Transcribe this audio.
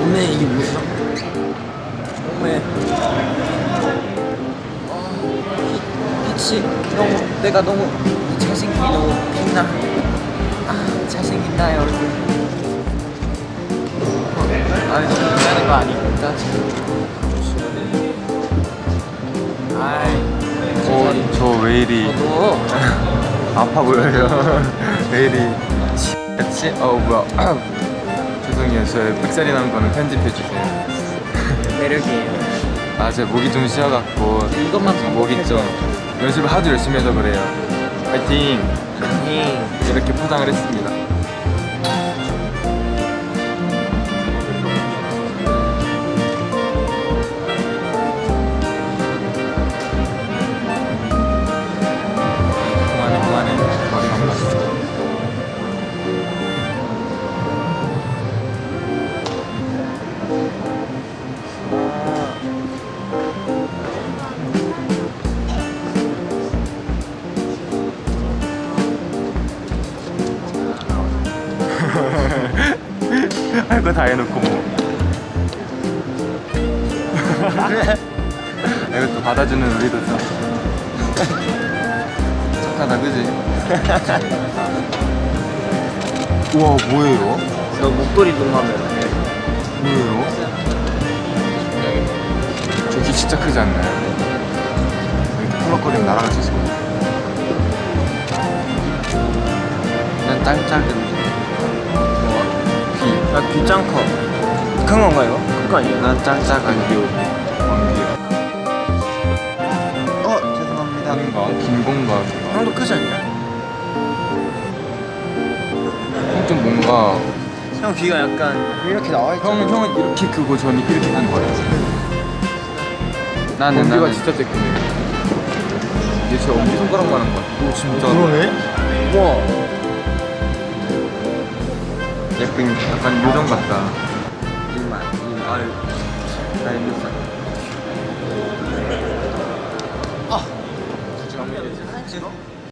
오메 이게 뭐야? 오메 아, 빛이 너무 내가 너무 잘생기기 너무 빛나. 아 잘생긴다 얼굴 아 지금 하는 거 아니니까 아이 어, 저왜 이리 저도 아파 보여요. 왜 이리 같이? 어 뭐야? 죄송해요. 저의 삑사리 난 거는 편집해 주세요. 매력이에요 아, 제 목이 좀 쉬어갖고 이것만 목이 좀 연습을 하도 열심히 해서 그래요. 파이팅! 히 이렇게 포장을 했습니다. 할 거 다 해놓고 뭐. 이것도 받아주는 우리도 좀 착하다, 그지? 우와, 뭐예요? 너 목도리 동하면 뭐예요? 저기 진짜 크지 않나요? 펄럭거리면 날아갈 수 있을 것 같아요. 난짱 작은데 귀, 나 귀짱 커. 큰 건가요? 큰거 아니에요? 난짱 작은 안귀, 왕귀. 어 죄송합니다. 뭔가 김공각. 형도 크지 않냐? 좀 뭔가 형 귀가 약간 이렇게 나와 있잖아. 형은 형은 이렇게 크고 저는 이렇게 큰 거예요. 나는 나는 진짜 쬐끔해. 이게 제 엄지 손가락만 한 거 같아. 오 진짜. 그러네. 우와. 예쁜 약간 요정 같다. 이만 이만. 아유. 나가